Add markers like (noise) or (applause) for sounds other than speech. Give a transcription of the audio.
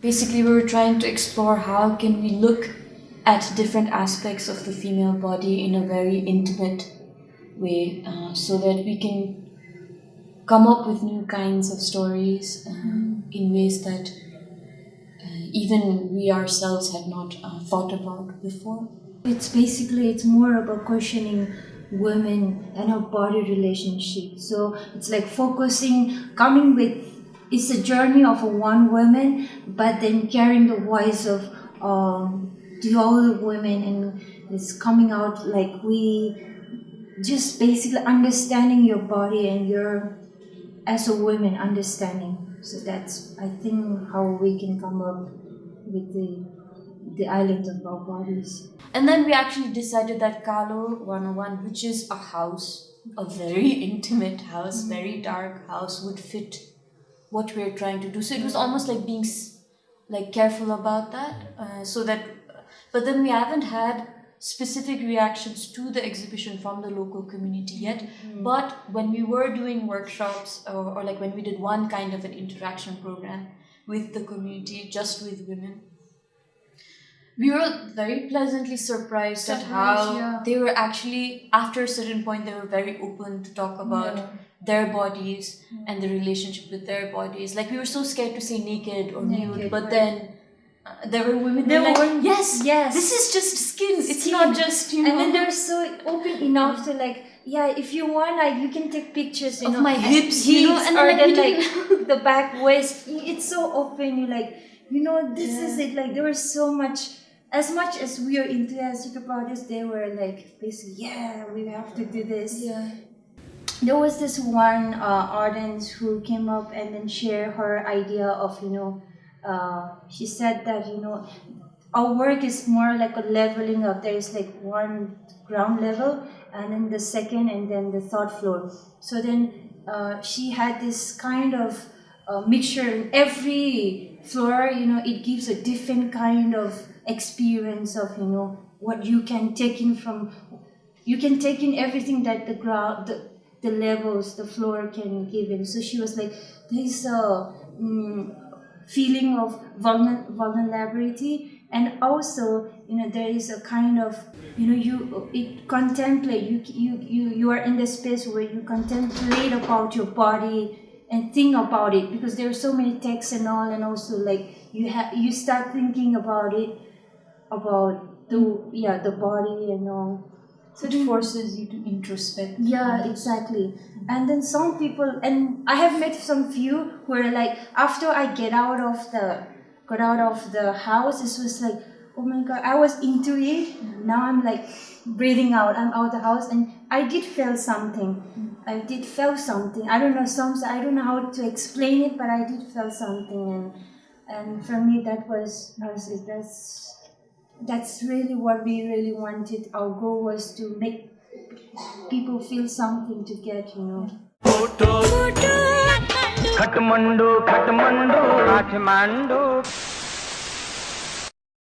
Basically, we were trying to explore how can we look at different aspects of the female body in a very intimate way, uh, so that we can come up with new kinds of stories uh, in ways that uh, even we ourselves had not uh, thought about before. It's basically it's more about questioning women and her body relationship. So it's like focusing, coming with it's a journey of one woman, but then carrying the voice of um, the other women and it's coming out like we just basically understanding your body and your as a woman understanding. So that's I think how we can come up with the the island of our bodies. And then we actually decided that Kalo 101, which is a house, a very (laughs) intimate house, very dark house, would fit what we're trying to do. So it was almost like being like careful about that, uh, so that. But then we haven't had specific reactions to the exhibition from the local community yet. But when we were doing workshops, or, or like when we did one kind of an interaction program with the community, just with women, we were very pleasantly surprised at how yeah. they were actually after a certain point they were very open to talk about Yeah. their bodies and the relationship with their bodies. Like we were so scared to say naked or nude but right. then uh, there were women There were like yes yes. this is just skin it's Skin. not just you know and then they're so open enough to like yeah if you want like you can take pictures you Of know. my hips, you know, and then, or like, then like (laughs) the back waist. It's so open. You like you know this is it. Like there was so much as much as we are enthusiastic about this they were like basically yeah we have to do this. Yeah. There was this one uh, audience who came up and then shared her idea of you know uh, she said that you know our work is more like a leveling up. There is like one ground level and then the second and then the third floor. So then uh, she had this kind of uh, mixture in every floor you know it gives a different kind of experience of you know what you can take in from you can take in everything that the ground the, the levels the floor can give in so she was like there's a mm, feeling of vulner- vulnerability. And also you know there is a kind of you know you it contemplate you you you, you are in the space where you contemplate about your body and think about it because there are so many texts and all and also like you have you start thinking about it about the yeah the body and all so it forces you to introspect yeah, exactly. And then some people, and I have met some few who are like, after I get out of the, got out of the house, it was like, oh my god, I was into it. Mm -hmm. Now I'm like breathing out. I'm out the house, and I did feel something. Mm -hmm. I did feel something. I don't know some. I don't know how to explain it, but I did feel something, and and for me that was. That's that's really what we really wanted. Our goal was to make people feel something to get, you know. Katmandu, Katmandu, Katmandu.